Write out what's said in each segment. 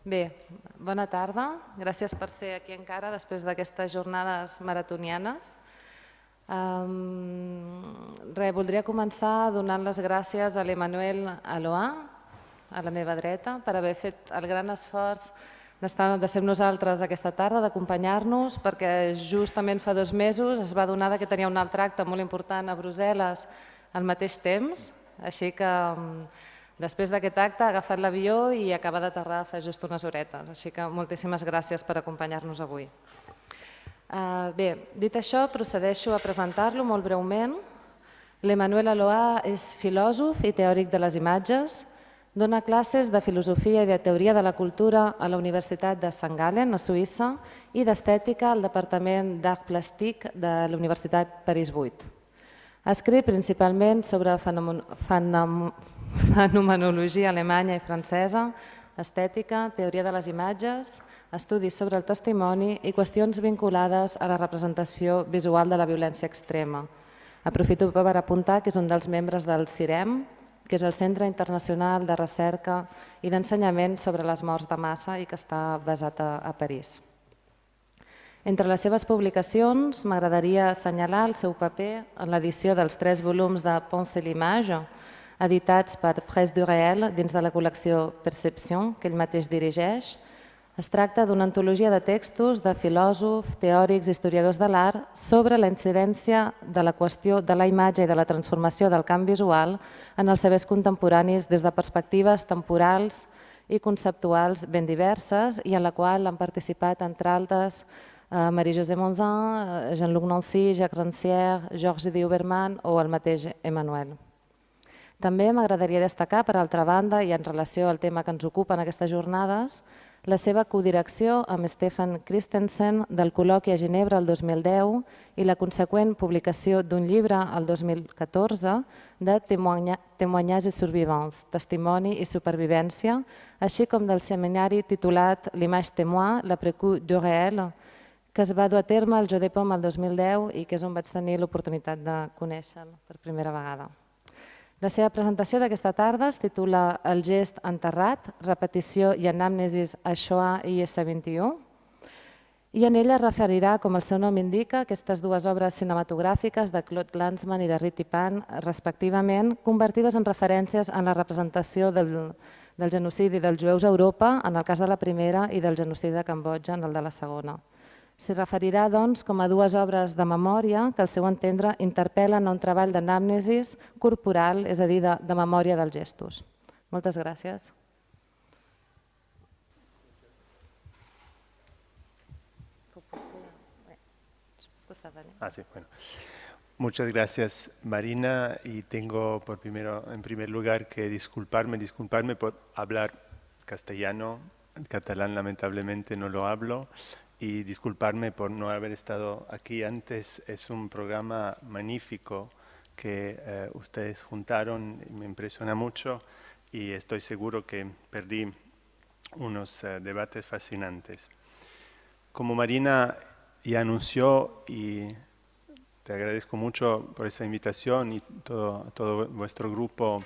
Bé, bona tarda. Gràcies per ser aquí encara després d'aquestes jornades maratonianes. Um, re, voldria començar donant les gràcies a l'Emanuel Aloà, a la meva dreta, per haver fet el gran esforç de ser nosaltres aquesta tarda, d'acompanyar-nos, perquè justament fa dos mesos es va donar que tenia un altre acte molt important a Brussel·les al mateix temps, així que Després d'aquest acte ha agafat l'avió i acaba d'aterrar fa just unes horetes, així que moltíssimes gràcies per acompanyar-nos avui. Uh, bé, dit això, procedeixo a presentar-lo molt breument. L'Emmanuel Aloà és filòsof i teòric de les imatges, dona classes de filosofia i de teoria de la cultura a la Universitat de St. Gallen, a Suïssa, i d'estètica al Departament d'Art Plàstic de la Universitat París 8. Ha escrit principalment sobre fenomen fenomenologia alemanya i francesa, estètica, teoria de les imatges, estudis sobre el testimoni i qüestions vinculades a la representació visual de la violència extrema. Aprofito per apuntar que és un dels membres del CIREM, que és el Centre Internacional de Recerca i d'Ensenyament sobre les morts de massa i que està basat a, a París. Entre les seves publicacions m'agradaria assenyalar el seu paper en l'edició dels tres volums de Ponce l'Image, editats per Presse du Réel dins de la col·lecció Perception, que ell mateix dirigeix. Es tracta d'una antologia de textos de filòsofs, teòrics i historiadors de l'art sobre la incidència de la qüestió de la imatge i de la transformació del camp visual en els sabers contemporanis des de perspectives temporals i conceptuals ben diverses i en la qual han participat, entre altres, eh, Marie-José Monzin, Jean-Luc Nancy, Jacques Rancière, Georges Diuberman o el mateix Emmanuel. També m'agradaria destacar, per altra banda, i en relació al tema que ens ocupa en aquestes jornades, la seva codirecció amb Stefan Christensen del col·loqui a Ginebra el 2010 i la conseqüent publicació d'un llibre el 2014 de Témoignages et survivants, testimoni i supervivència, així com del seminari titulat L'image témoin, l'après-coup du réel, que es va dur a terme al Jodepom el 2010 i que és on vaig tenir l'oportunitat de conèixer per primera vegada. La seva presentació d'aquesta tarda es titula El gest enterrat, repetició i anàmnesis a Shoah i S21 i en ella referirà, com el seu nom indica, aquestes dues obres cinematogràfiques de Claude Lanzmann i de Riti Pan, respectivament, convertides en referències en la representació del, del genocidi dels jueus a Europa, en el cas de la primera, i del genocidi de Cambodja, en el de la segona. S'hi referirà doncs, com a dues obres de memòria que, al seu entendre, interpel·len a un treball d'anàmnesis corporal, és a dir, de, de memòria dels gestos. Moltes gràcies. Ah, sí, bueno. Muchas gracias, Marina, y tengo por primero, en primer lugar que disculparme, disculparme por hablar castellano, catalán lamentablemente no lo hablo, y disculparme por no haber estado aquí antes. Es un programa magnífico que eh, ustedes juntaron, me impresiona mucho y estoy seguro que perdí unos uh, debates fascinantes. Como Marina ya anunció y te agradezco mucho por esa invitación y todo, todo vuestro grupo,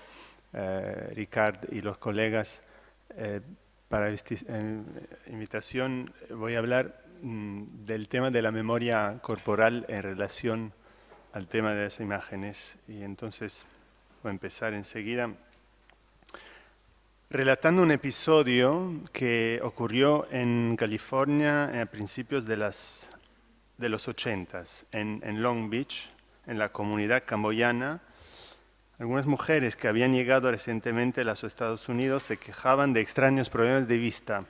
eh, Ricard y los colegas, eh, para esta invitación voy a hablar del tema de la memoria corporal en relación al tema de las imágenes. Y entonces voy a empezar enseguida relatando un episodio que ocurrió en California a principios de, las, de los 80 en, en Long Beach, en la comunidad camboyana. Algunas mujeres que habían llegado recientemente a los Estados Unidos se quejaban de extraños problemas de vista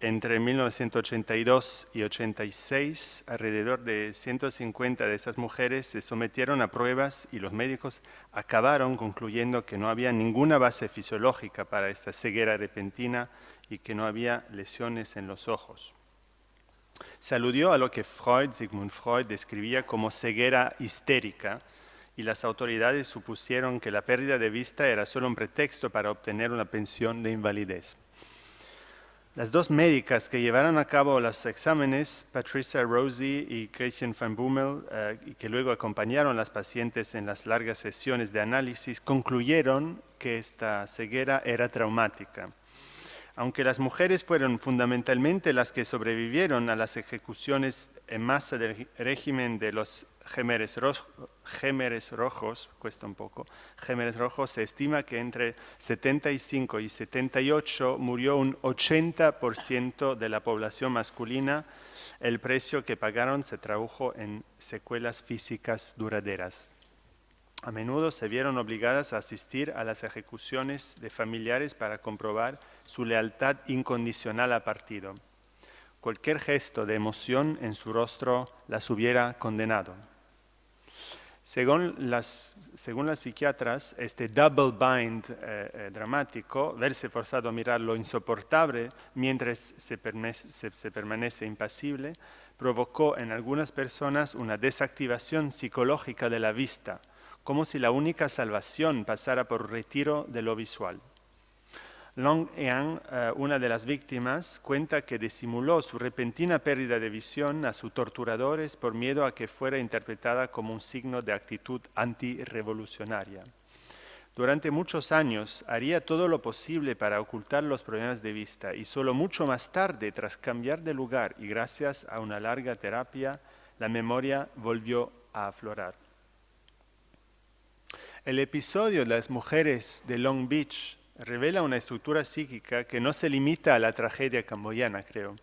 entre 1982 y 86, alrededor de 150 de esas mujeres se sometieron a pruebas y los médicos acabaron concluyendo que no había ninguna base fisiológica para esta ceguera repentina y que no había lesiones en los ojos. Se aludió a lo que Freud, Sigmund Freud, describía como ceguera histérica y las autoridades supusieron que la pérdida de vista era solo un pretexto para obtener una pensión de invalidez. Las dos médicas que llevaron a cabo los exámenes, Patricia Rosie y Christian van Boomel, eh, y que luego acompañaron a las pacientes en las largas sesiones de análisis, concluyeron que esta ceguera era traumática. Aunque las mujeres fueron fundamentalmente las que sobrevivieron a las ejecuciones en masa del régimen de los Gémeres, Rojos, cuesta un poco, Gémeres Rojos, se estima que entre 75 y 78 murió un 80% de la población masculina. El precio que pagaron se tradujo en secuelas físicas duraderas. A menudo se vieron obligadas a asistir a las ejecuciones de familiares para comprobar su lealtad incondicional al partido. Cualquier gesto de emoción en su rostro las hubiera condenado. Según las, según las psiquiatras, este double bind eh, eh, dramático, verse forzado a mirar lo insoportable mientras se, se, permanece impasible, provocó en algunas personas una desactivación psicológica de la vista, como si la única salvación pasara por retiro de lo visual. Long Yang, eh, una de las víctimas, cuenta que disimuló su repentina pérdida de visión a sus torturadores por miedo a que fuera interpretada como un signo de actitud antirrevolucionaria. Durante muchos años haría todo lo posible para ocultar los problemas de vista y solo mucho más tarde, tras cambiar de lugar y gracias a una larga terapia, la memoria volvió a aflorar. El episodio de las mujeres de Long Beach revela una estructura psíquica que no se limita a la tragedia camboyana, creo.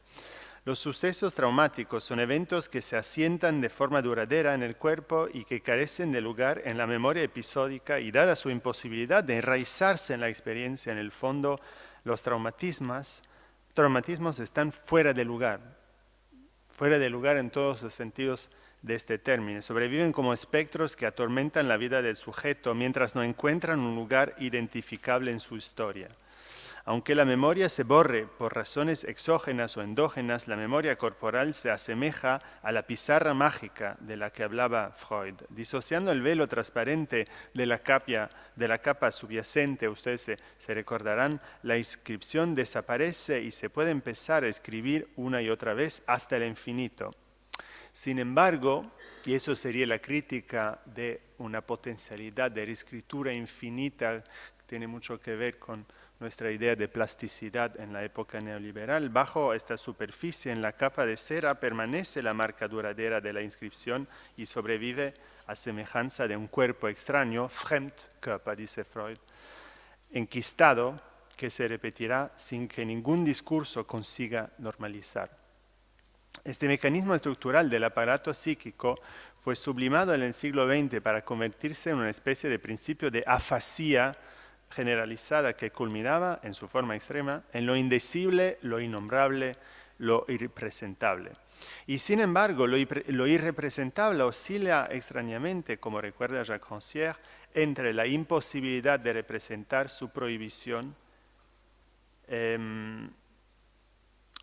Los sucesos traumáticos son eventos que se asientan de forma duradera en el cuerpo y que carecen de lugar en la memoria episódica y dada su imposibilidad de enraizarse en la experiencia, en el fondo, los traumatismos, traumatismos están fuera de lugar, fuera de lugar en todos los sentidos de este término. Sobreviven como espectros que atormentan la vida del sujeto mientras no encuentran un lugar identificable en su historia. Aunque la memoria se borre por razones exógenas o endógenas, la memoria corporal se asemeja a la pizarra mágica de la que hablaba Freud. Disociando el velo transparente de la capa, de la capa subyacente, ustedes se, se recordarán, la inscripción desaparece y se puede empezar a escribir una y otra vez hasta el infinito. Sin embargo, y eso sería la crítica de una potencialidad de reescritura infinita, tiene mucho que ver con nuestra idea de plasticidad en la época neoliberal, bajo esta superficie, en la capa de cera, permanece la marca duradera de la inscripción y sobrevive a semejanza de un cuerpo extraño, Fremdkörper, dice Freud, enquistado, que se repetirá sin que ningún discurso consiga normalizar. Este mecanismo estructural del aparato psíquico fue sublimado en el siglo XX para convertirse en una especie de principio de afasía generalizada que culminaba, en su forma extrema, en lo indecible, lo innombrable, lo irrepresentable. Y sin embargo, lo, irrepresentable oscila extrañamente, como recuerda Jacques Rancière, entre la imposibilidad de representar su prohibición em,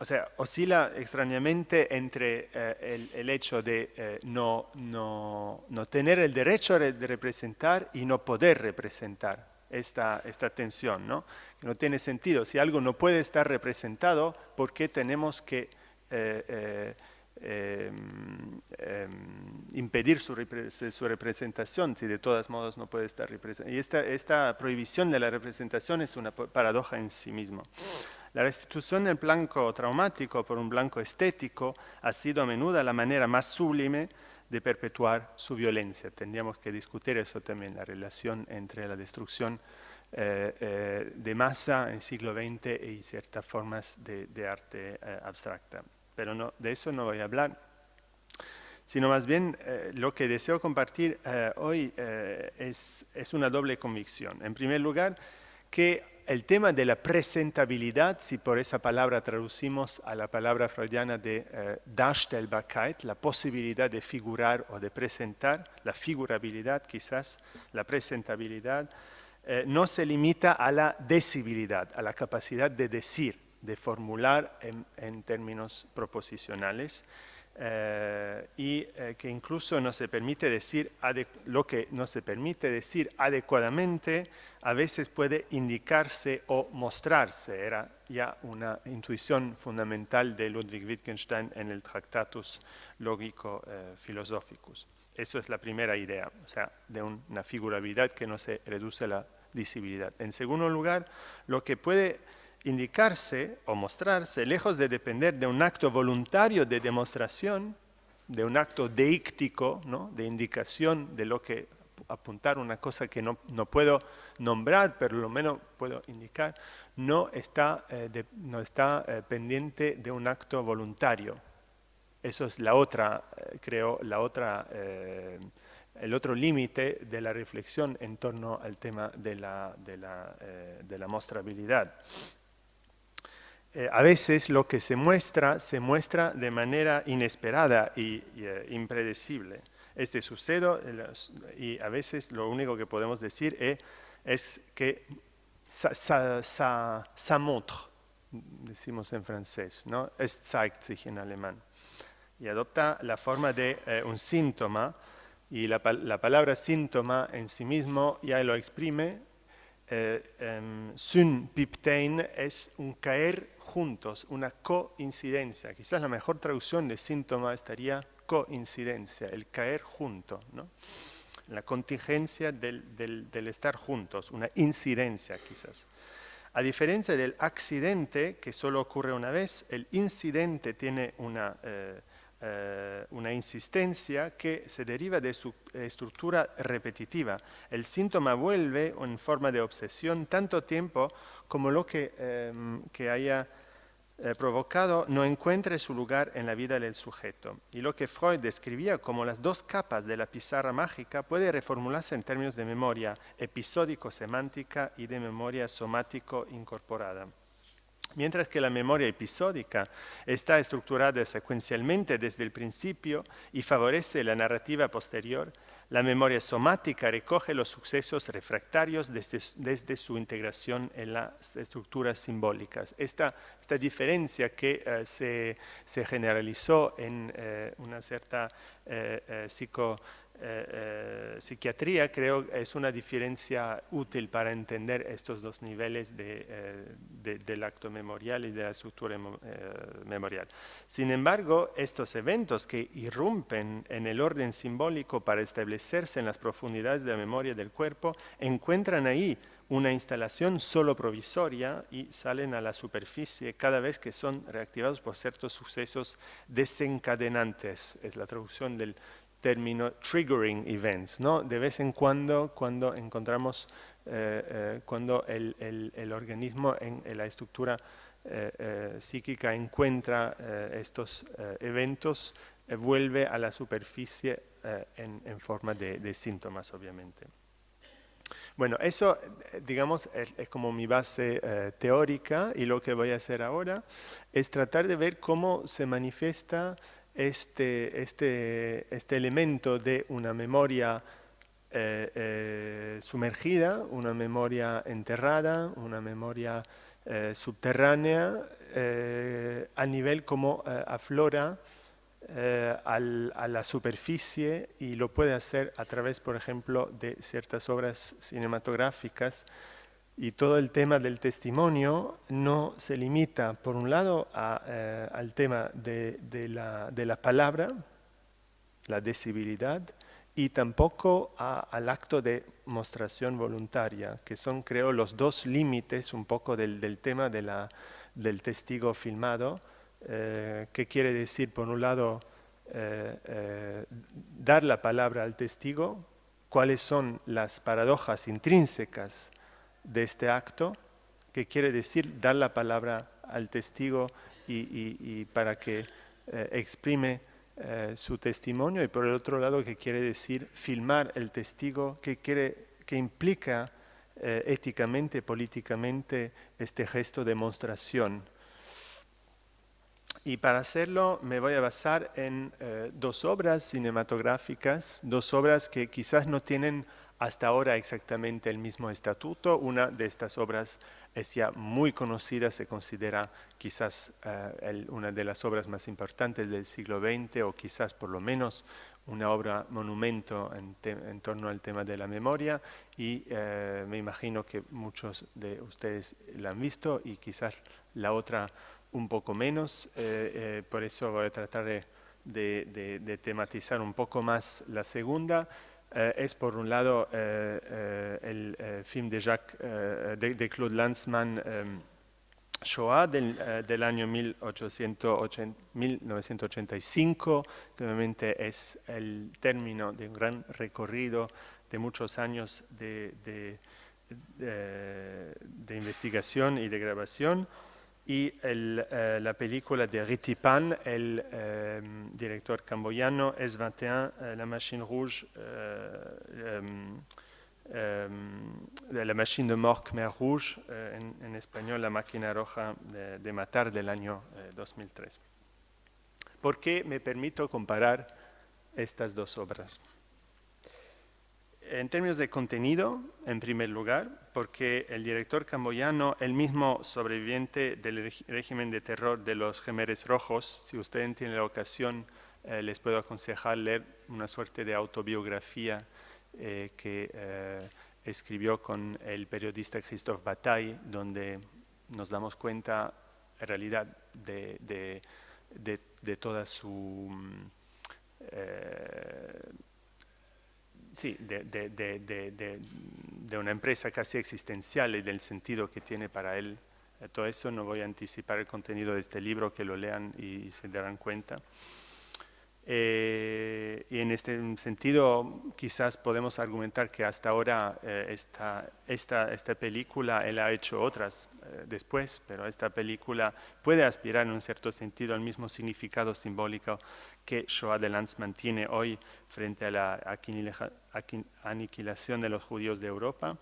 o sea, oscila extrañamente entre eh, el, hecho de eh, no, no, no, tener el derecho de representar y no poder representar esta, esta tensión, ¿no? No tiene sentido. Si algo no puede estar representado, ¿por qué tenemos que eh, em, em, impedir su, su, representación si de todos modos no puede estar representado? Y esta, esta prohibición de la representación es una paradoja en sí misma. La restitución del blanco traumático por un blanco estético ha sido a menudo la manera más sublime de perpetuar su violencia. Tendríamos que discutir eso también, la relación entre la destrucción eh, eh, de masa en el siglo XX y ciertas formas de, arte eh, abstracta. Pero de eso no voy a hablar, sino más bien lo que deseo compartir hoy es una doble convicción. En primer lugar, que el tema de la presentabilidad, si por esa palabra traducimos a la palabra freudiana de eh, Darstellbarkeit, la posibilidad de figurar o de presentar, la figurabilidad quizás, la presentabilidad, eh, no se limita a la decibilidad, a la capacidad de decir, de formular en términos proposicionales, eh, y eh, que incluso no se permite decir lo que no se permite decir adecuadamente a veces puede indicarse o mostrarse. Era ya una intuición fundamental de Ludwig Wittgenstein en el Tractatus Logico eh, Philosophicus. Eso es la primera idea, o sea, de una figurabilidad que no se reduce a la visibilidad. En segundo lugar, lo que puede indicarse o mostrarse, lejos de depender de un acto voluntario de demostración, de un acto deíctico, ¿no? de indicación de lo que apuntar una cosa que no, puedo nombrar, pero lo menos puedo indicar, no está, eh, no está eh, pendiente de un acto voluntario. Eso es la otra, eh, creo, la otra, el otro límite de la reflexión en torno al tema de la, de la, de la mostrabilidad. A veces lo que se muestra, se muestra de manera inesperada y, impredecible este sucedo y a veces lo único que podemos decir es, es que ça, montre, decimos en francés, ¿no? Es zeigt sich en alemán. Y adopta la forma de eh, un síntoma y la, la, palabra síntoma en sí mismo ya lo exprime. Eh, Synpiptein es un caer juntos, una coincidencia. Quizás la mejor traducción de síntoma estaría coincidencia, el caer junto, ¿no? la contingencia del, estar juntos, una incidencia quizás. A diferencia del accidente, que solo ocurre una vez, el incidente tiene una, eh, eh, una insistencia que se deriva de su estructura repetitiva. El síntoma vuelve en forma de obsesión tanto tiempo como lo que, eh, que haya eh, provocado no encuentre su lugar en la vida del sujeto. Y lo que Freud describía como las dos capas de la pizarra mágica puede reformularse en términos de memoria episódico-semántica y de memoria somático-incorporada. Mientras que la memoria episódica está estructurada secuencialmente desde el principio y favorece la narrativa posterior, la memoria somática recoge los sucesos refractarios desde, su integración en las estructuras simbólicas. Esta, diferencia que eh, se, generalizó en eh, una cierta eh, psico eh, eh, psiquiatría creo es una diferencia útil para entender estos dos niveles eh, del acto memorial y de la estructura memorial. Sin embargo, estos eventos que irrumpen en el orden simbólico para establecerse en las profundidades de la memoria del cuerpo encuentran ahí una instalación solo provisoria y salen a la superficie cada vez que son reactivados por ciertos sucesos desencadenantes. Es la traducción del término triggering events, ¿no? De vez en cuando, cuando encontramos, eh, eh, cuando el, el, organismo en, la estructura eh, psíquica encuentra estos eventos, vuelve a la superficie en, en, forma de, de, síntomas, obviamente. Bueno, eso, digamos, es, es como mi base teórica y lo que voy a hacer ahora es tratar de ver cómo se manifiesta este, este, este elemento de una memoria eh, eh, sumergida, una memoria enterrada, una memoria eh, subterránea, a nivel como aflora a la superficie y lo puede hacer a través, por ejemplo, de ciertas obras cinematográficas y todo el tema del testimonio no se limita, por un lado, eh, al tema de, la, palabra, la decibilidad, y tampoco al acto de mostración voluntaria, que son, creo, los dos límites un poco del, tema del testigo filmado, eh, que quiere decir, por un lado, eh, dar la palabra al testigo, cuáles son las paradojas intrínsecas de este acto, que quiere decir dar la palabra al testigo y, para que eh, exprime eh, su testimonio, y por el otro lado que quiere decir filmar el testigo, que, quiere, que implica eh, éticamente, políticamente, este gesto de demostración. Y para hacerlo me voy a basar en dos obras cinematográficas, dos obras que quizás no tienen hasta ahora exactamente el mismo estatuto. Una de estas obras es ya muy conocida, se considera quizás eh, una de las obras más importantes del siglo XX o quizás por lo menos una obra monumento en, torno al tema de la memoria y eh, me imagino que muchos de ustedes la han visto y quizás la otra un poco menos, eh, por eso voy a tratar de tematizar un poco más la segunda. Eh, es por un lado eh, eh, el film de, Jacques, de, Claude Lanzmann, Shoah del, del año 1880 1985, que obviamente es el término de un gran recorrido de muchos años de, de, de- de investigación y de grabación, y el, eh, la película de Ritipan, el eh, director camboyano, S21, eh, La Machine Rouge, eh, em, em, La Machine de Mort Khmer Rouge, eh, en, en español La Máquina Roja de, de Matar del año eh, 2003. ¿Por qué me permito comparar estas dos obras? En términos de contenido, en primer lugar, porque el director camboyano, el mismo sobreviviente del régimen de terror de los Gemeres Rojos, si ustedes tienen la ocasión, eh, les puedo aconsejar leer una suerte de autobiografía eh, que eh, escribió con el periodista Christophe Bataille, donde nos damos cuenta, en realidad, de toda su... mm, eh, Sí, de, de- una empresa casi existencial y del sentido que tiene para él. Eh, Todo eso no voy a anticipar el contenido de este libro, que lo lean y, se darán cuenta. Eh, y en este sentido, quizás podemos argumentar que hasta ahora eh, esta, esta, esta película, él ha hecho otras eh, después, pero esta película puede aspirar en un cierto sentido al mismo significado simbólico que Shoah de Lanzmann tiene hoy frente a la aniquilación de los judíos de Europa.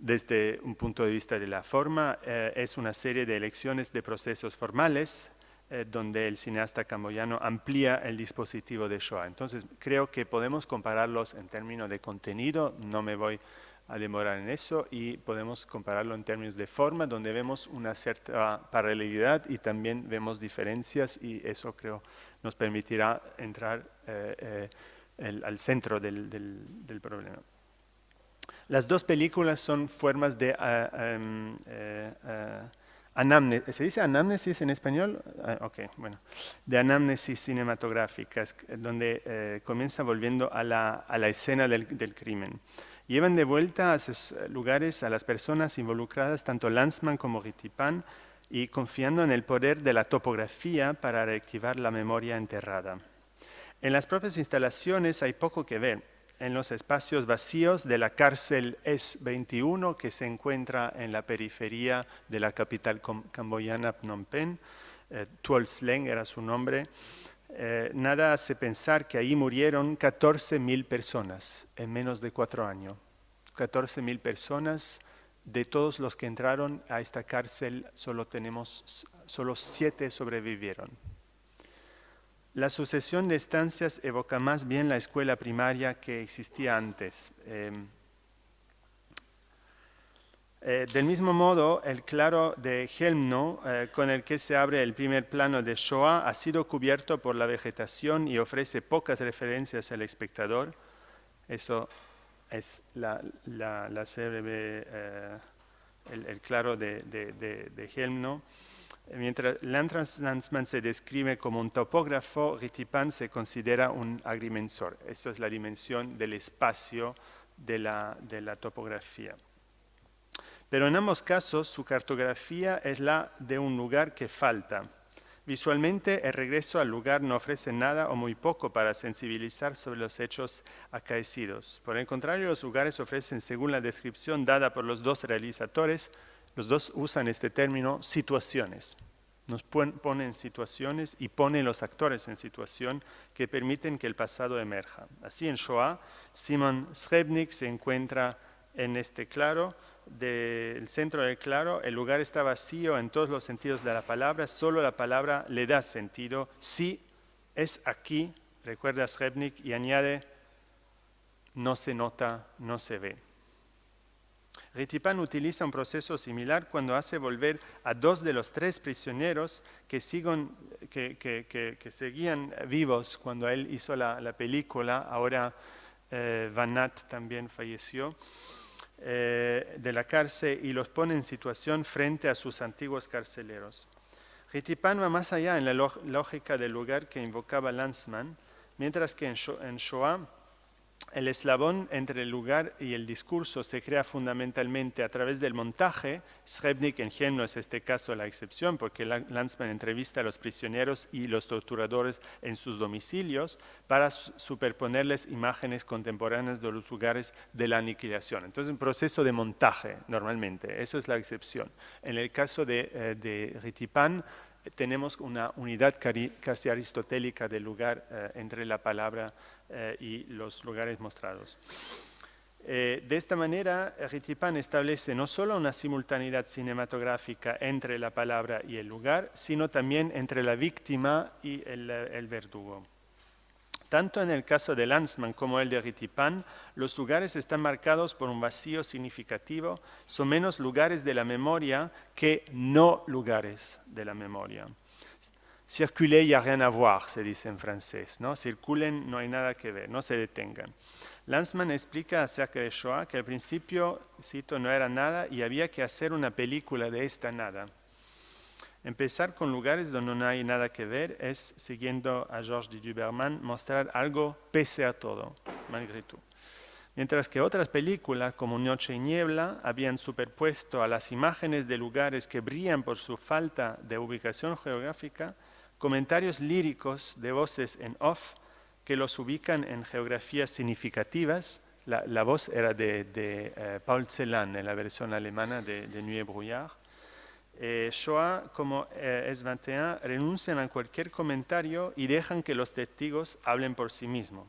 Desde un punto de vista de la forma, eh, es una serie de elecciones de procesos formales eh, donde el cineasta camboyano amplía el dispositivo de Shoah. Entonces, creo que podemos compararlos en términos de contenido, no me voy a demorar en eso, y podemos compararlo en términos de forma, donde vemos una cierta paralelidad y también vemos diferencias, y eso creo nos permitirá entrar eh, eh, al centro del- problema. Las dos películas son formas de em, anamnesis. ¿Se dice anamnesis en español? Ah, ok, bueno. De anamnesis cinematográficas, donde eh, comienza volviendo a la, a la escena del, del crimen. Llevan de vuelta a eh, lugares a las personas involucradas, tanto Lanzmann como Ritipan, y confiando en el poder de la topografía para reactivar la memoria enterrada. En las propias instalaciones hay poco que ver. En los espacios vacíos de la cárcel S-21 que se encuentra en la periferia de la capital camboyana Phnom Penh, eh, Tuol Sleng era su nombre, eh, nada hace pensar que ahí murieron 14.000 personas en menos de cuatro años. 14.000 personas, de todos los que entraron a esta cárcel, solo tenemos, solo siete sobrevivieron. La sucesión de estancias evoca más bien la escuela primaria que existía antes. Eh, eh, del mismo modo, el claro de Helmno, eh, con el que se abre el primer plano de Shoah, ha sido cubierto por la vegetación y ofrece pocas referencias al espectador. Eso es la, la, la eh, el, claro de Helmno. Mientras Lanzmann se describe como un topógrafo, Ritipan se considera un agrimensor. Esto es la dimensión del espacio de la, de la topografía. Pero en ambos casos su cartografía es la de un lugar que falta. Visualmente el regreso al lugar no ofrece nada o muy poco para sensibilizar sobre los hechos acaecidos. Por el contrario, los lugares ofrecen, según la descripción dada por los dos realizadores, los dos usan este término, situaciones. Nos pon- ponen situaciones y ponen los actores en situación que permiten que el pasado emerja. Así en Shoah, Simon Srebnik se encuentra en este claro, del centro del claro, el lugar está vacío en todos los sentidos de la palabra, solo la palabra le da sentido. Sí, es aquí, recuerda Srebnik, y añade, no se nota, no se ve. Ritipan utiliza un proceso similar cuando hace volver a dos de los tres prisioneros que, sigon- que, que- que- seguían vivos cuando él hizo la, la película. Ahora eh, Van Nat también falleció eh, de la cárcel y los pone en situación frente a sus antiguos carceleros. Ritipan va más allá en la lógica del lugar que invocaba Lanzmann, mientras que en Shoah el eslabón entre el lugar y el discurso se crea fundamentalmente a través del montaje. Srebnik en Gem no es este caso la excepción, porque Lanzmann entrevista a los prisioneros y los torturadores en sus domicilios para superponerles imágenes contemporáneas de los lugares de la aniquilación. Entonces, un proceso de montaje, normalmente, eso es la excepción. En el caso de, eh, de Ritipan, tenemos una unidad casi aristotélica del lugar eh, entre la palabra eh, y los lugares mostrados. Eh, de esta manera, Ritipan establece no solo una simultaneidad cinematográfica entre la palabra y el lugar, sino también entre la víctima y el verdugo. Tanto en el caso de Lanzmann como el de Ritipan, los lugares están marcados por un vacío significativo, son menos lugares de la memoria que no lugares de la memoria. Circuler, y a rien à voir, se dice en francés, ¿no? Circulen, no hay nada que ver, no se detengan. Lanzmann explica acerca de Shoah que al principio, cito, no era nada y había que hacer una película de esta nada. Empezar con lugares donde no hay nada que ver es, siguiendo a Georges de Duberman, mostrar algo pese a todo, malgré tout. Mientras que otras películas, como Noche y Niebla, habían superpuesto a las imágenes de lugares que brillan por su falta de ubicación geográfica, comentarios líricos de voces en off que los ubican en geografías significativas. La, voz era de, eh, Paul Celan en la versión alemana de, de Brouillard eh, Shoah como eh, es 21 renuncian a cualquier comentario y dejan que los testigos hablen por sí mismos.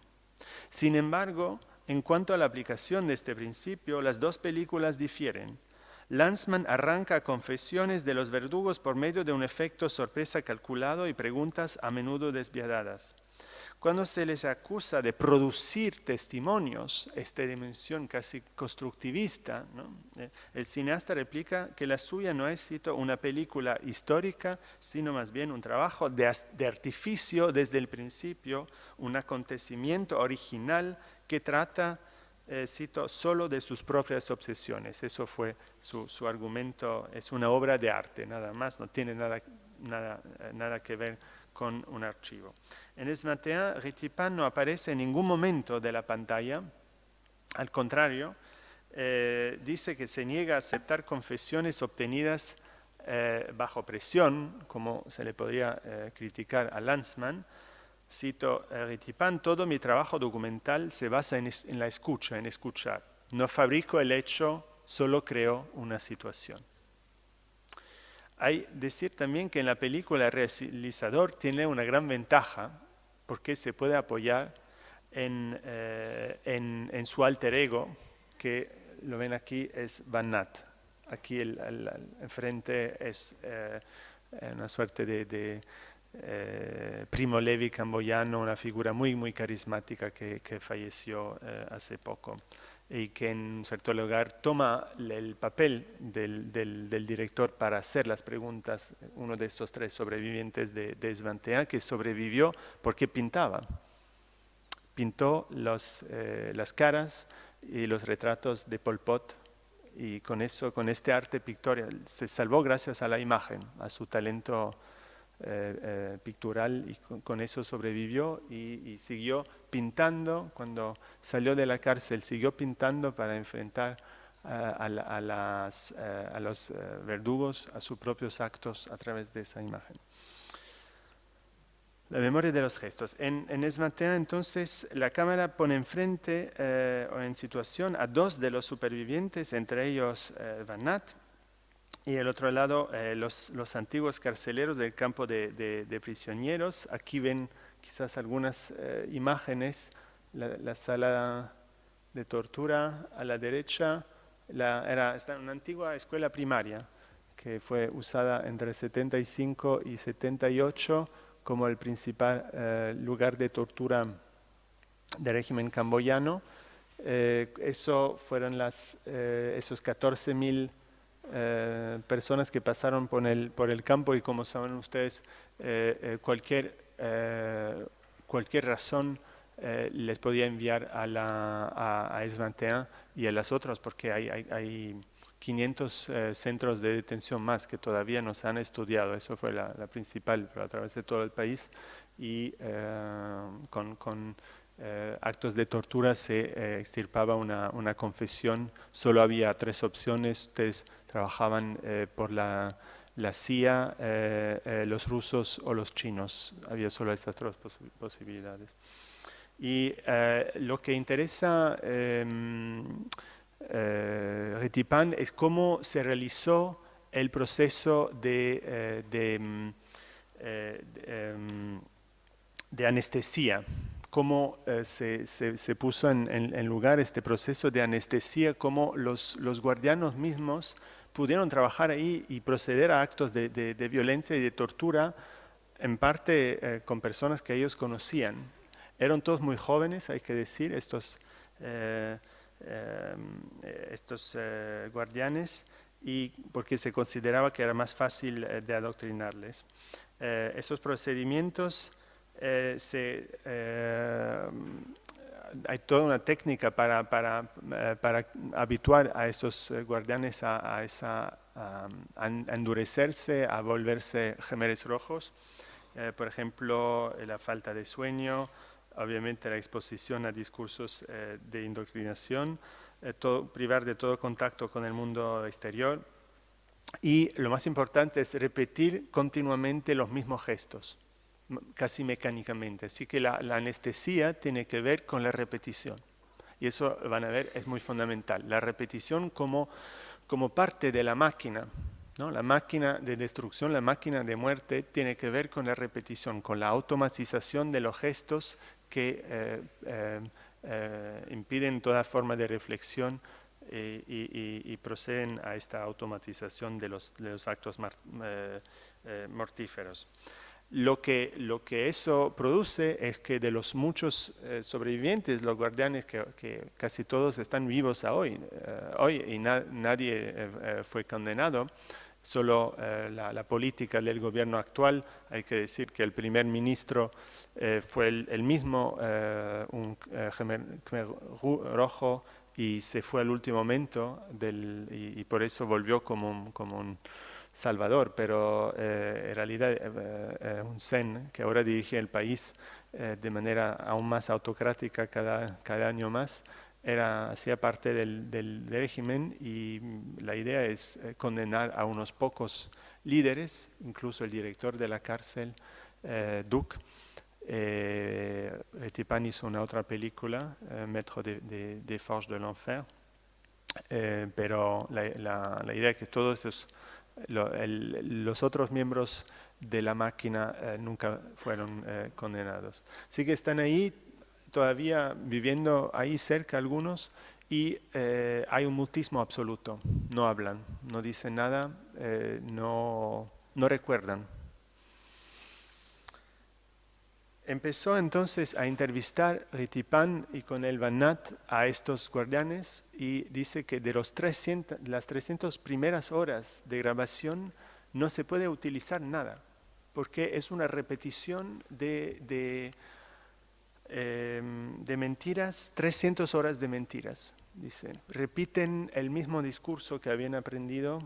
Sin embargo, en cuanto a la aplicación de este principio, las dos películas difieren. Lanzmann arranca confesiones de los verdugos por medio de un efecto sorpresa calculado y preguntas a menudo desviadas. Cuando se les acusa de producir testimonios, esta dimensión casi constructivista, eh, el cineasta replica que la suya no es una película histórica, sino más bien un trabajo de, artificio desde el principio, un acontecimiento original que trata, eh, cito, solo de sus propias obsesiones. Eso fue su, argumento, es una obra de arte, nada más, no tiene nada, nada, eh, nada que ver con un archivo. En Esmatea, Ritipan no aparece en ningún momento de la pantalla, al contrario, eh, dice que se niega a aceptar confesiones obtenidas eh, bajo presión, como se le podría eh, criticar a Lanzmann. Cito, Ritipan, todo mi trabajo documental se basa en, en la escucha, en escuchar. No fabrico el hecho, solo creo una situación. Hay decir también que en la película el realizador tiene una gran ventaja porque se puede apoyar en, eh, su alter ego, que lo ven aquí es Van Nat. Aquí el, enfrente es eh, una suerte de, eh, Primo Levi camboyano, una figura muy, muy carismática que falleció hace poco y que en un cierto lugar toma el papel del, del, director para hacer las preguntas, uno de estos tres sobrevivientes de, de que sobrevivió porque pintaba. Pintó los, eh, las caras y los retratos de Pol Pot y con eso, con este arte pictorial, se salvó gracias a la imagen, a su talento eh, eh, pictural y con, eso sobrevivió y, siguió pintando, cuando salió de la cárcel, siguió pintando para enfrentar eh, a, las, a, los verdugos, a sus propios actos a través de esa imagen. La memoria de los gestos. En, en Esmatea, entonces, la cámara pone enfrente o en situación a dos de los supervivientes, entre ellos Van Nat, y el otro lado eh, los, los, antiguos carceleros del campo de, prisioneros. Aquí ven quizás algunas eh, imágenes, la, sala de tortura a la derecha, la, era una antigua escuela primaria que fue usada entre 75 y 78 como el principal eh, lugar de tortura del régimen camboyano. eso fueron las, esos 14.000 eh, personas que pasaron por el, por el campo y como saben ustedes, eh, eh, cualquier, cualquier razón les podía enviar a, la, a, y a las otras porque hay, hay, hay 500 centros de detención más que todavía no se han estudiado. Eso fue la, principal, pero a través de todo el país y con eh, actos de tortura se eh, extirpaba una, confesión, solo había tres opciones, ustedes trabajaban eh, por la, CIA, los rusos o los chinos, había solo estas tres posibilidades. Y lo que interesa em, Retipan es cómo se realizó el proceso de, de, em, em, de anestesia cómo eh, se, puso en, lugar este proceso de anestesia, cómo los, los guardianos mismos pudieron trabajar ahí y proceder a actos de, violencia y de tortura, en parte eh, con personas que ellos conocían. Eran todos muy jóvenes, hay que decir, estos, eh, estos guardianes, y porque se consideraba que era más fácil de adoctrinarles. esos procedimientos eh, eh, hay toda una técnica para, para, eh, para habituar a esos guardianes a, esa, endurecerse, a volverse gemeres rojos. por ejemplo, la falta de sueño, obviamente la exposición a discursos de indoctrinación, privar de todo contacto con el mundo exterior y lo más importante es repetir continuamente los mismos gestos casi mecánicamente. Así que la, anestesia tiene que ver con la repetición. Y eso van a ver, es muy fundamental. La repetición como, como parte de la máquina. ¿no? La máquina de destrucción, la máquina de muerte, tiene que ver con la repetición, con la automatización de los gestos que eh, eh, eh, impiden toda forma de reflexión y, proceden a esta automatización de los, de los actos mortíferos. Lo que, lo que eso produce es que de los muchos eh, sobrevivientes, los guardianes, que, casi todos están vivos hoy, eh, hoy y nadie eh, fue condenado, solo la, política del gobierno actual, hay que decir que el primer ministro fue el, mismo, un Khmer rojo, y se fue al último momento del, y, por eso volvió como como un Salvador, pero eh, en realidad eh, eh, un Zen que ahora dirige el país de manera aún más autocrática cada, cada año más, era, hacía parte del, del, régimen y la idea es condenar a unos pocos líderes, incluso el director de la cárcel, Duc. Eh, hizo una otra película, Maître de, de, de Forge de l'Enfer, pero la, la, la, idea es que todos esos los otros miembros de la máquina eh, nunca fueron eh, condenados. Así que están ahí todavía viviendo ahí cerca algunos y eh, hay un mutismo absoluto. No hablan, no dicen nada, no, no recuerdan. Empezó entonces a entrevistar Ritipan y con el Banat a estos guardianes y dice que de los 300, las 300 primeras horas de grabación no se puede utilizar nada, porque es una repetición de, de, em, mentiras, 300 horas de mentiras, dice. Repiten el mismo discurso que habían aprendido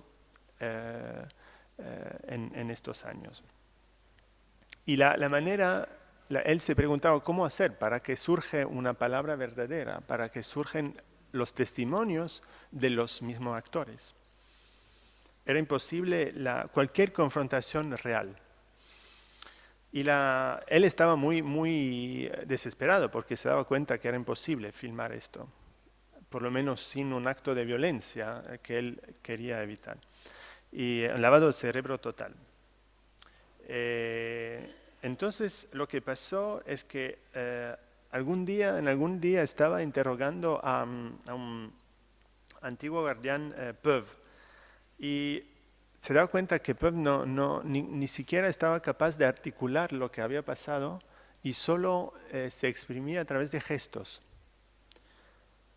eh, eh, en, estos años. Y la, la manera él se preguntaba cómo hacer para que surge una palabra verdadera, para que surgen los testimonios de los mismos actores. Era imposible cualquier confrontación real. Y él estaba muy, muy desesperado porque se daba cuenta que era imposible filmar esto, por lo menos sin un acto de violencia que él quería evitar. Y lavado de cerebro total. Eh, entonces lo que pasó es que eh, algún día, en algún día estaba interrogando a, un antiguo guardián eh, y se daba cuenta que Peuv no, no, ni, siquiera estaba capaz de articular lo que había pasado y solo eh, se exprimía a través de gestos.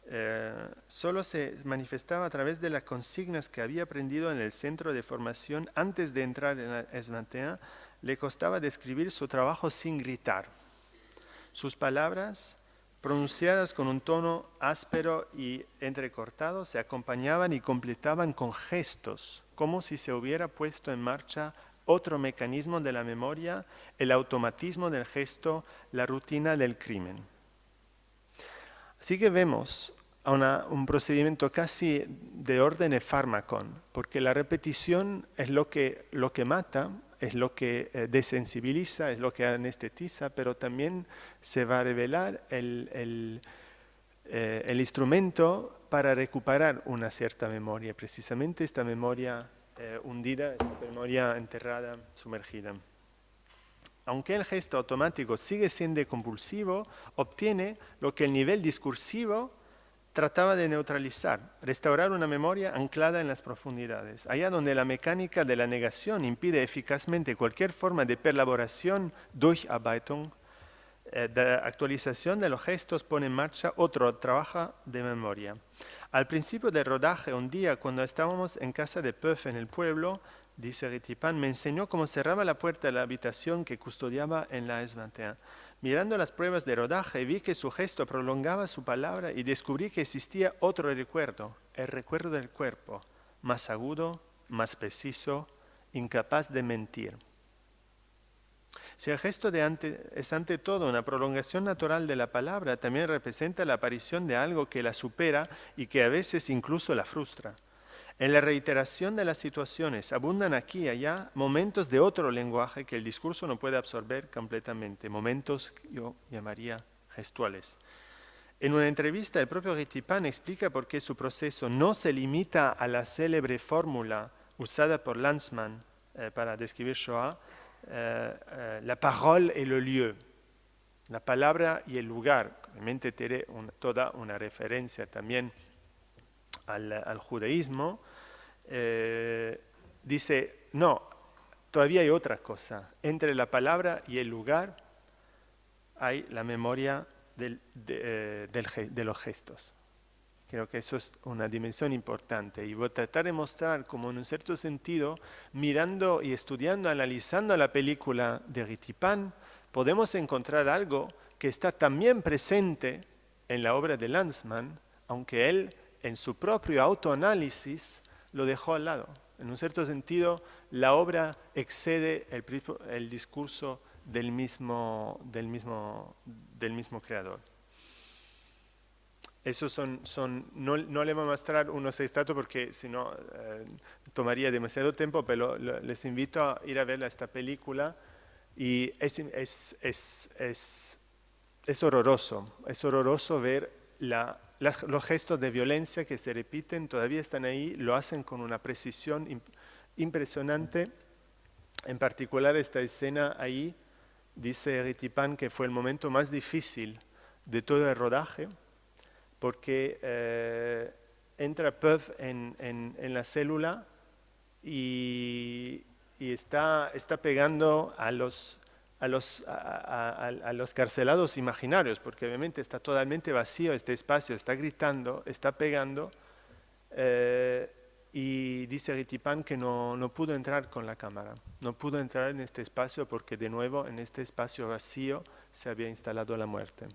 Eh, solo se manifestaba a través de las consignas que había aprendido en el centro de formación antes de entrar en la le costaba describir su trabajo sin gritar. Sus palabras, pronunciadas con un tono áspero y entrecortado, se acompañaban y completaban con gestos, como si se hubiera puesto en marcha otro mecanismo de la memoria, el automatismo del gesto, la rutina del crimen. Así que vemos un procedimiento casi de orden de fármacon, porque la repetición es lo que, lo que mata, es lo que eh, desensibiliza, es lo que anestetiza, pero también se va a revelar el, eh, el, instrumento para recuperar una cierta memoria, precisamente esta memoria eh, hundida, esta memoria enterrada, sumergida. Aunque el gesto automático sigue siendo compulsivo, obtiene lo que el nivel discursivo trataba de neutralizar, restaurar una memoria anclada en las profundidades, allá donde la mecánica de la negación impide eficazmente cualquier forma de perlaboración, Durcharbeitung, eh, de actualización de los gestos pone en marcha otro trabajo de memoria. Al principio del rodaje, un día cuando estábamos en casa de Puff en el pueblo, dice Ritipan, me enseñó cómo cerraba la puerta de la habitación que custodiaba en la S21. Mirando las pruebas de rodaje, vi que su gesto prolongaba su palabra y descubrí que existía otro recuerdo, el recuerdo del cuerpo, más agudo, más preciso, incapaz de mentir. Si el gesto de es ante todo una prolongación natural de la palabra, también representa la aparición de algo que la supera y que a veces incluso la frustra. En la reiteración de las situaciones abundan aquí y allá momentos de otro lenguaje que el discurso no puede absorber completamente, momentos que yo llamaría gestuales. En una entrevista, el propio Ritipan explica por qué su proceso no se limita a la célebre fórmula usada por Lanzmann eh, para describir Shoah, eh, eh, la parole et le lieu, la palabra y el lugar. Obviamente tiene toda una referencia también al, judaísmo, eh, dice, no, todavía hay otra cosa. Entre la palabra y el lugar hay la memoria de, de, los gestos. Creo que eso es una dimensión importante y voy a tratar de mostrar como en un cierto sentido, mirando y estudiando, analizando la película de Ritipan, podemos encontrar algo que está también presente en la obra de Lanzmann, aunque él en su propio autoanálisis lo dejó al lado. En un cierto sentido, la obra excede el, discurso del mismo, del, mismo, del mismo creador. Esos son, son no, no, le voy a mostrar unos extractos porque si no eh, tomaría demasiado tiempo, pero les invito a ir a ver esta película y es, es, es, es horroroso, es horroroso ver la los gestos de violencia que se repiten todavía están ahí, lo hacen con una precisión impresionante. En particular esta escena ahí, dice Ritipan que fue el momento más difícil de todo el rodaje, porque eh, entra Puff en, la célula y, está pegando a los a los, a, los carcelados imaginarios, porque obviamente está totalmente vacío este espacio, está gritando, está pegando, eh, y dice Ritipan que no, no, pudo entrar con la cámara, no pudo entrar en este espacio porque de nuevo en este espacio vacío se había instalado la muerte.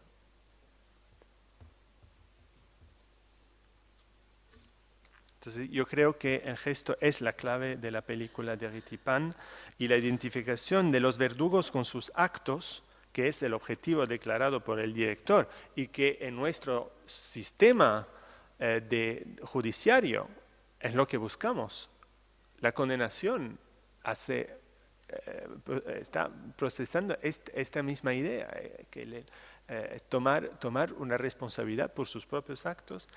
Entonces yo creo que el gesto es la clave de la película de Ritipan y la identificación de los verdugos con sus actos, que es el objetivo declarado por el director y que en nuestro sistema eh, de judiciario es lo que buscamos. La condenación hace, eh, está procesando esta misma idea, eh, que tomar, tomar una responsabilidad por sus propios actos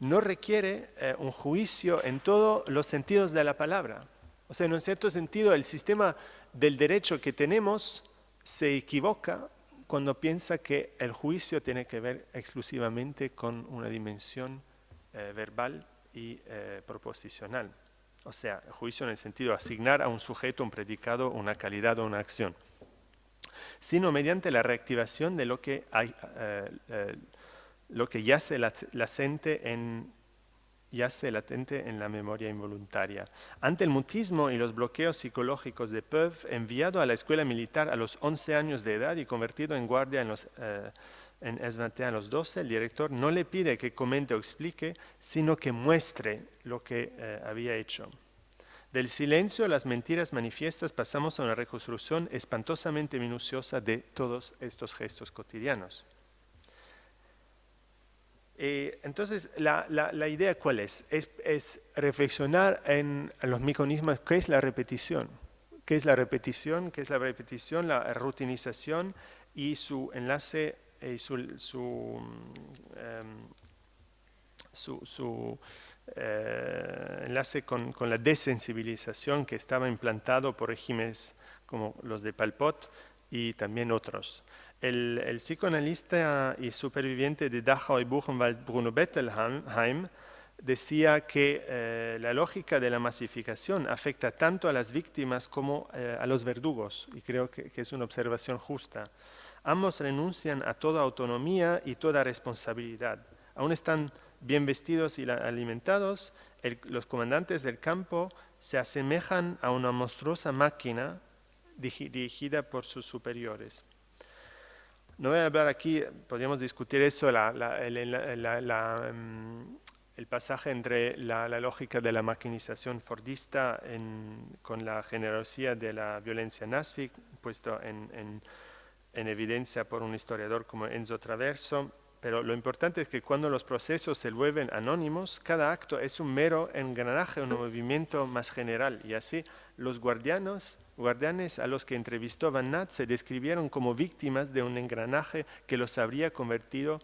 no requiere eh, un juicio en todos los sentidos de la palabra. O sea, en un cierto sentido, el sistema del derecho que tenemos se equivoca cuando piensa que el juicio tiene que ver exclusivamente con una dimensión eh, verbal y eh, proposicional. O sea, juicio en el sentido de asignar a un sujeto un predicado, una calidad o una acción, sino mediante la reactivación de lo que hay, lo que yace latente en, latente en la memoria involuntaria. Ante el mutismo y los bloqueos psicológicos de Peuf, enviado a la escuela militar a los 11 años de edad y convertido en guardia en, los, eh, en a los 12, el director no le pide que comente o explique, sino que muestre lo que eh, había hecho. Del silencio las mentiras manifiestas pasamos a una reconstrucción espantosamente minuciosa de todos estos gestos cotidianos. Eh, entonces, la, la, idea cuál es? es? reflexionar en los mecanismos, ¿qué es la repetición? ¿Qué es la repetición? ¿Qué es la repetición? La rutinización y su enlace y su, su, um, su, su eh, enlace con, con, la desensibilización que estaba implantado por regímenes como los de Palpot y también otros. El, psicoanalista y superviviente de Dachau y Buchenwald, Bruno Bettelheim, decía que eh, la lógica de la masificación afecta tanto a las víctimas como eh, a los verdugos, y creo que, es una observación justa. Ambos renuncian a toda autonomía y toda responsabilidad. Aún están bien vestidos y alimentados, los comandantes del campo se asemejan a una monstruosa máquina dirigida por sus superiores. No voy a hablar aquí, podríamos discutir eso, la, um, el pasaje entre la, lógica de la maquinización fordista con la generosidad de la violencia nazi, puesto en, en, evidencia por un historiador como Enzo Traverso, pero lo importante es que cuando los procesos se vuelven anónimos, cada acto es un mero engranaje, un movimiento más general, y así los guardianos guardianes a los que entrevistó Van Nat se describieron como víctimas de un engranaje que los habría convertido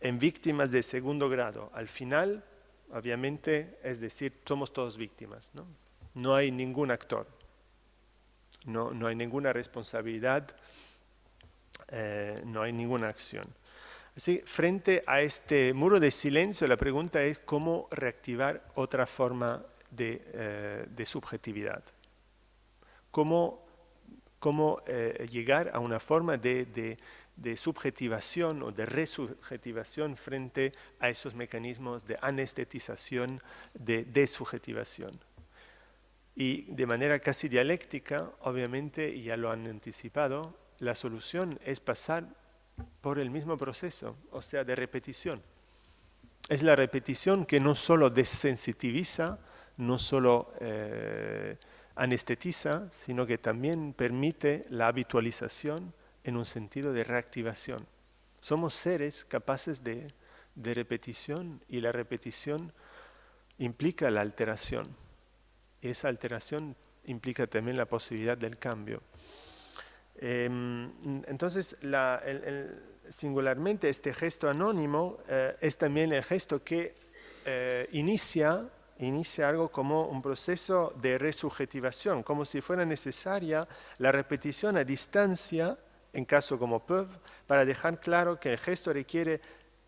en víctimas de segundo grado. Al final, obviamente, es decir, somos todos víctimas. No, no hay ningún actor, no, no hay ninguna responsabilidad, eh, no hay ninguna acción. Así, frente a este muro de silencio, la pregunta es cómo reactivar otra forma de, eh, de subjetividad cómo, cómo eh, llegar a una forma de, de, de, subjetivación o de resubjetivación frente a esos mecanismos de anestetización, de desubjetivación. Y de manera casi dialéctica, obviamente, y ya lo han anticipado, la solución es pasar por el mismo proceso, o sea, de repetición. Es la repetición que no solo desensitiviza, no solo eh, anestetiza, sino que también permite la habitualización en un sentido de reactivación. Somos seres capaces de, de repetición y la repetición implica la alteración. Y esa alteración implica también la posibilidad del cambio. Eh, entonces, la, el, singularmente este gesto anónimo eh, es también el gesto que eh, inicia inicia algo como un proceso de resubjetivación, como si fuera necesaria la repetición a distancia, en caso como PEV, para dejar claro que el gesto requiere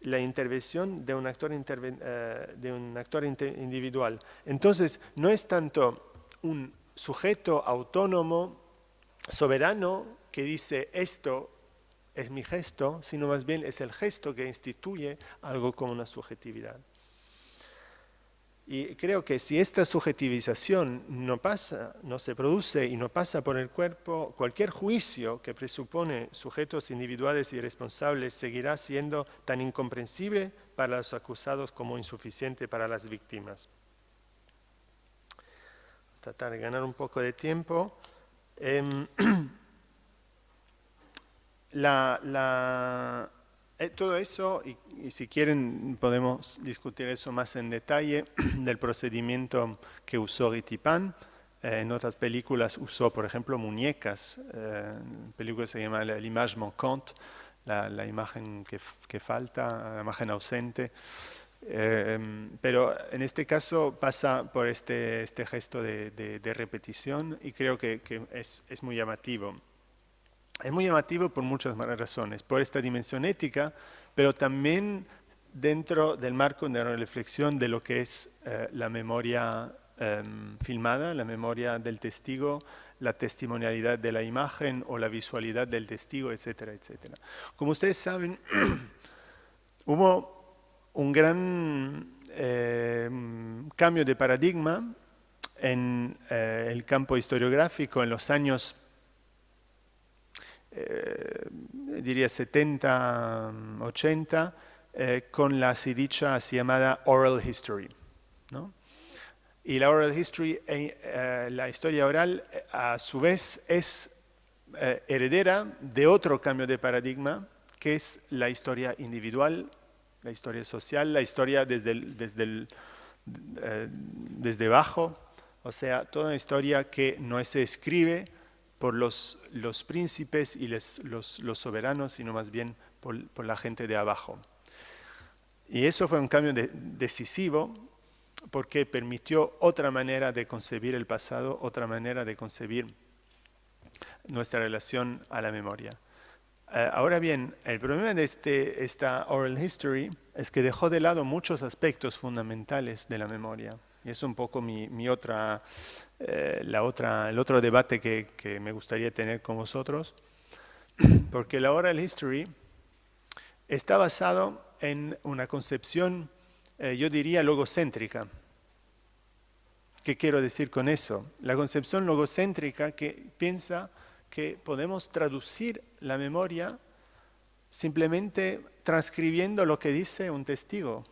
la intervención de un actor, interven uh, de un actor individual. Entonces, no es tanto un sujeto autónomo, soberano, que dice esto es mi gesto, sino más bien es el gesto que instituye algo como una subjetividad. Y creo que si esta subjetivización no pasa, no se produce y no pasa por el cuerpo, cualquier juicio que presupone sujetos individuales y responsables seguirá siendo tan incomprensible para los acusados como insuficiente para las víctimas. Tratar de ganar un poco de tiempo. Eh, la, la eh, todo eso, y, si quieren podemos discutir eso más en detalle, del procedimiento que usó Ritipan. Eh, en otras películas usó, por ejemplo, muñecas. Eh, película se llama L'image manquante, la, la imagen que, que, falta, la imagen ausente. Eh, pero en este caso pasa por este, este gesto de, de, de, repetición y creo que, es muy llamativo. Es muy llamativo por muchas razones, por esta dimensión ética, pero también dentro del marco de la reflexión de lo que es eh, la memoria eh, filmada, la memoria del testigo, la testimonialidad de la imagen o la visualidad del testigo, etcétera, etcétera. Como ustedes saben, hubo un gran eh, cambio de paradigma en eh, el campo historiográfico en los años eh, diría 70, 80, eh, con la así dicha así llamada oral history. ¿no? Y la oral history, eh, la historia oral, a su vez es heredera de otro cambio de paradigma, que es la historia individual la historia social, la historia desde, desde, eh, desde abajo, o sea, toda una historia que no se escribe por los, los príncipes y los, los, soberanos, sino más bien por, por, la gente de abajo. Y eso fue un cambio decisivo porque permitió otra manera de concebir el pasado, otra manera de concebir nuestra relación a la memoria. Eh, ahora bien, el problema de este, esta oral history es que dejó de lado muchos aspectos fundamentales de la memoria. Y es un poco mi, otra, eh, la otra, el otro debate que, me gustaría tener con vosotros, porque la oral history está basado en una concepción, eh, yo diría, logocéntrica. ¿Qué quiero decir con eso? La concepción logocéntrica que piensa que podemos traducir la memoria simplemente transcribiendo lo que dice un testigo.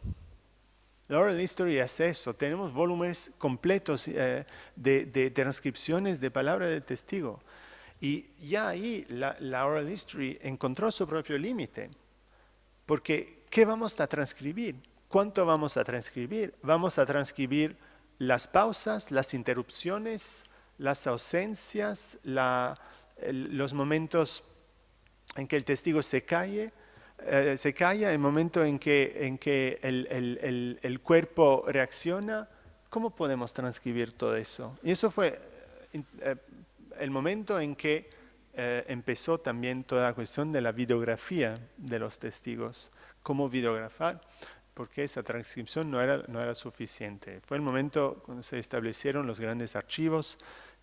La oral history es eso, tenemos volúmenes completos eh, de, transcripciones de palabras del testigo. Y ya ahí la, la oral history encontró su propio límite, porque ¿qué vamos a transcribir? ¿Cuánto vamos a transcribir? Vamos a transcribir las pausas, las interrupciones, las ausencias, la, los momentos en que el testigo se calle, eh, se calla, el momento en que, en que el, cuerpo reacciona, ¿cómo podemos transcribir todo eso? Y eso fue eh, el momento en que eh, empezó también toda la cuestión de la videografía de los testigos, cómo videografar, porque esa transcripción no era, no era suficiente. Fue el momento cuando se establecieron los grandes archivos,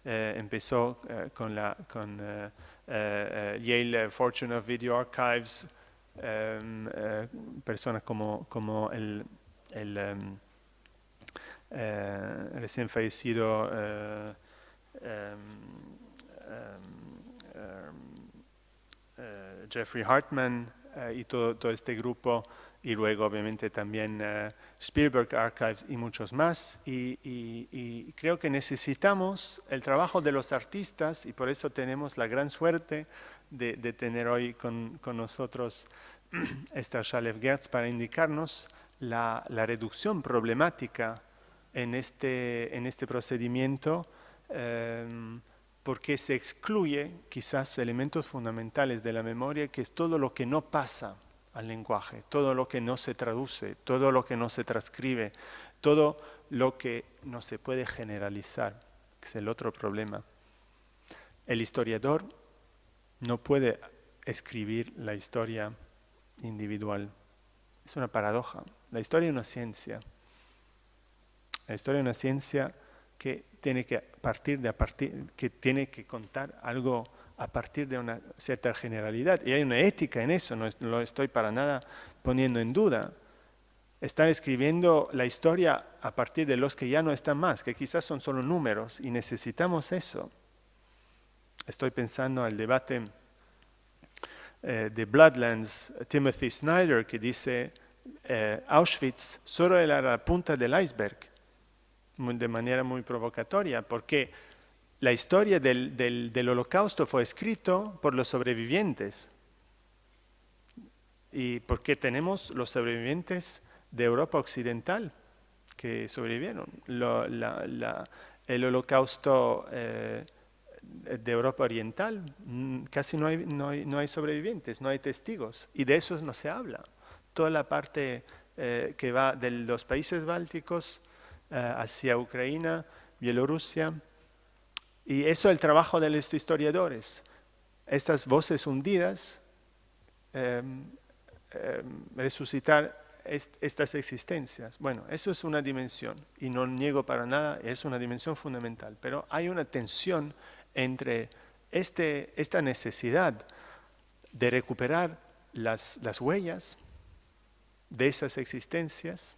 eh, empezó eh, con, la, con eh, Yale Fortune of Video Archives, em, personas como, como el, el em, recién fallecido em, Jeffrey Hartman y todo, todo este grupo y luego obviamente también uh, Spielberg Archives y muchos más. Y, y, creo que necesitamos el trabajo de los artistas y por eso tenemos la gran suerte de, tener hoy con, con nosotros esta Shalev Gertz para indicarnos la, la, reducción problemática en este, en este procedimiento um, porque se excluye quizás elementos fundamentales de la memoria, que es todo lo que no pasa al lenguaje, todo lo que no se traduce, todo lo que no se transcribe, todo lo que no se puede generalizar, que es el otro problema. El historiador no puede escribir la historia individual. Es una paradoja. La historia es una ciencia. La historia es una ciencia que tiene que partir de a partir, que tiene que contar algo a partir de una cierta generalidad. Y hay una ética en eso, no lo estoy para nada poniendo en duda. Están escribiendo la historia a partir de los que ya no están más, que quizás son solo números, y necesitamos eso. Estoy pensando al debate eh, de Bloodlands, Timothy Snyder, que dice, eh, Auschwitz solo era la punta del iceberg, de manera muy provocatoria, porque la historia del, holocausto fue escrito por los sobrevivientes. Y porque tenemos los sobrevivientes de Europa Occidental que sobrevivieron. el holocausto eh, de Europa Oriental, mm, casi no hay, no, hay, sobrevivientes, no hay testigos. Y de eso no se habla. Toda la parte eh, que va de los países bálticos eh, hacia Ucrania, Bielorrusia, y eso es el trabajo de los historiadores. Estas voces hundidas, em, em, resucitar estas existencias. Bueno, eso es una dimensión y no niego para nada, es una dimensión fundamental, pero hay una tensión entre este, esta necesidad de recuperar las, las huellas de esas existencias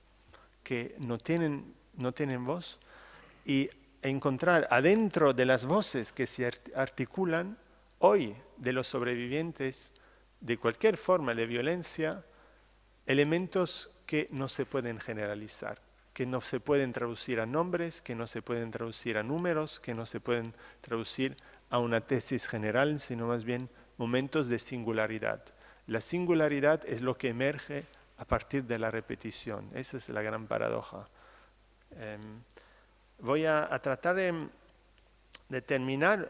que no tienen, no tienen voz y encontrar adentro de las voces que se articulan hoy de los sobrevivientes de cualquier forma de violencia, elementos que no se pueden generalizar, que no se pueden traducir a nombres, que no se pueden traducir a números, que no se pueden traducir a una tesis general, sino más bien momentos de singularidad. La singularidad es lo que emerge a partir de la repetición. Esa es la gran paradoja. Em, voy a, tratar de, terminar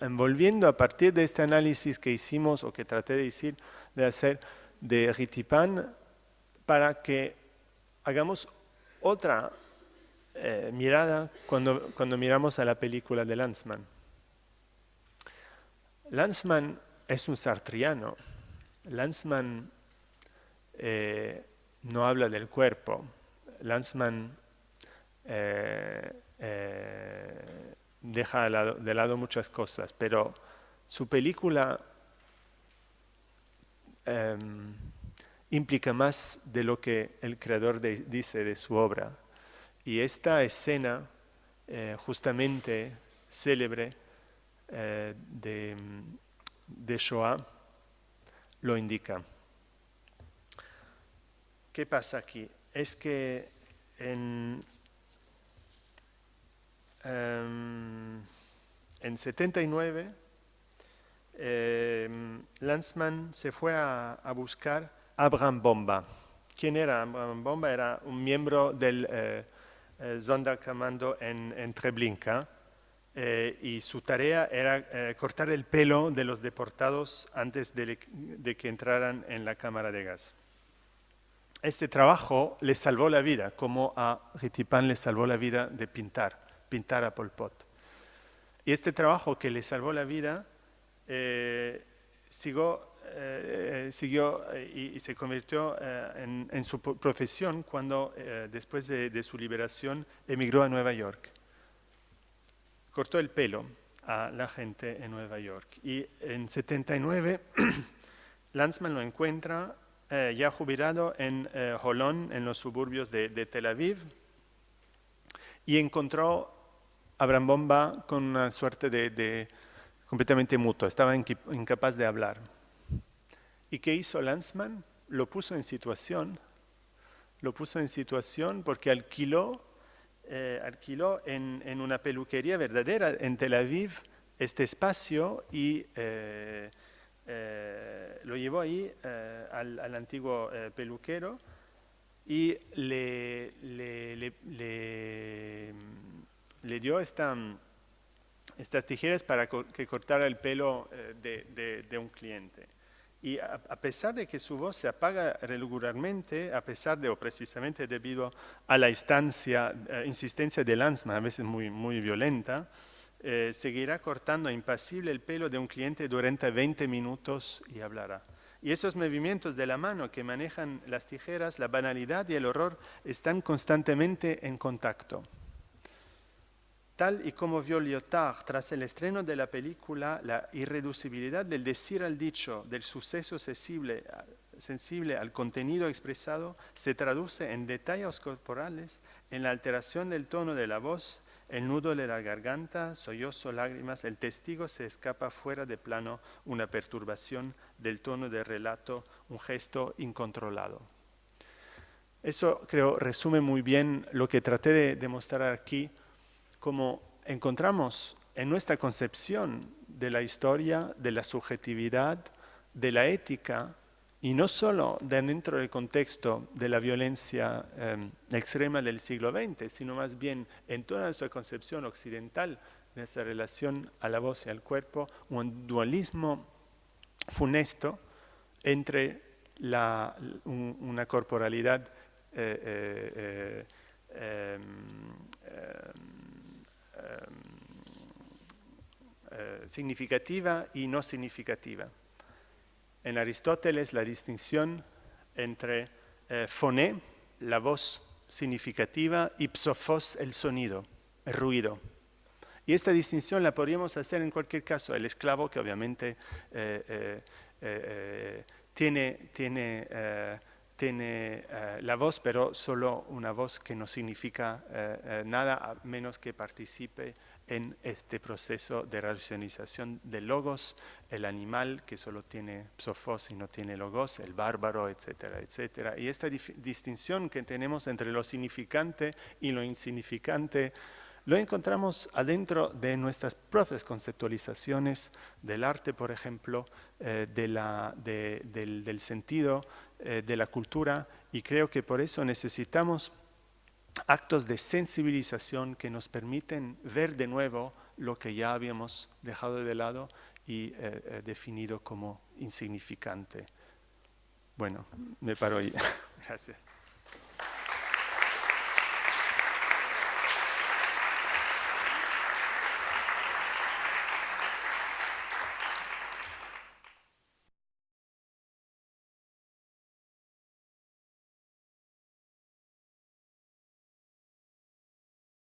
envolviendo a partir de este análisis que hicimos o que traté de decir, de hacer de Ritipan para que hagamos otra eh, mirada cuando, cuando miramos a la película de Lanzmann. Lanzmann es un sartriano. Lanzmann eh, no habla del cuerpo. Lanzmann eh, deja de lado, muchas cosas, pero su película em, implica más de lo que el creador dice de su obra. Y esta escena, eh, justamente célebre eh, de, de, Shoah, lo indica. ¿Qué pasa aquí? Es que en, em, en 79 em, Lanzmann se fue a buscar Abraham Bomba. ¿Quién era Abraham Bomba? Era un miembro del eh, eh en, en Treblinka eh, y su tarea era eh, cortar el pelo de los deportados antes de, que entraran en la cámara de gas. Este trabajo le salvó la vida, como a Ritipan le salvó la vida de pintar, pintar a Pol Pot. Y este trabajo que le salvó la vida siguió eh, siguió eh, y, se convirtió eh, en, su profesión cuando, después de, su liberación, emigró a Nueva York. Cortó el pelo a la gente en Nueva York. Y en 79, Lanzmann lo encuentra ya jubilado en Holón, en los suburbios de, Tel Aviv, y encontró a Abraham Bomba con una suerte de, completamente mutuo, estaba incapaz de hablar. ¿Y qué hizo Lanzmann? Lo puso en situación, lo puso en situación porque alquiló, eh, alquiló en, una peluquería verdadera en Tel Aviv este espacio y eh, eh, lo llevó ahí al, antiguo peluquero y le, le, dio esta, estas tijeras para que cortara el pelo de un cliente. Y a, pesar de que su voz se apaga regularmente, a pesar de, o precisamente debido a la instancia, eh, insistencia de Lanzmann, a veces muy, muy violenta, eh, seguirá cortando impasible el pelo de un cliente durante 20 minutos y hablará. Y esos movimientos de la mano que manejan las tijeras, la banalidad y el horror están constantemente en contacto. Tal y como vio Lyotard tras el estreno de la película, la irreducibilidad del decir al dicho, del suceso sensible, al contenido expresado, se traduce en detalles corporales, en la alteración del tono de la voz, el nudo de la garganta, sollozo, lágrimas, el testigo se escapa fuera de plano, una perturbación del tono del relato, un gesto incontrolado. Eso creo resume muy bien lo que traté de demostrar aquí como encontramos en nuestra concepción de la historia, de la subjetividad, de la ética, y no solo dentro del contexto de la violencia em, extrema del siglo XX, sino más bien en toda nuestra concepción occidental de esta relación a la voz y al cuerpo, un dualismo funesto entre una corporalidad eh, eh, eh, eh, significativa y no significativa. En Aristóteles la distinción entre eh, foné, la voz significativa, y psofos, el sonido, el ruido. Y esta distinción la podríamos hacer en cualquier caso. El esclavo que obviamente tiene, tiene tiene eh, la voz, pero solo una voz que no significa eh, eh, nada a menos que participe en este proceso de racionalización de logos, el animal que solo tiene psofos y no tiene logos, el bárbaro, etcétera, etcétera. Y esta distinción que tenemos entre lo significante y lo insignificante lo encontramos adentro de nuestras propias conceptualizaciones del arte, por ejemplo, eh, del, sentido eh, de la cultura, y creo que por eso necesitamos actos de sensibilización que nos permiten ver de nuevo lo que ya habíamos dejado de lado y eh, definido como insignificante. Bueno, me paro ahí. Gracias.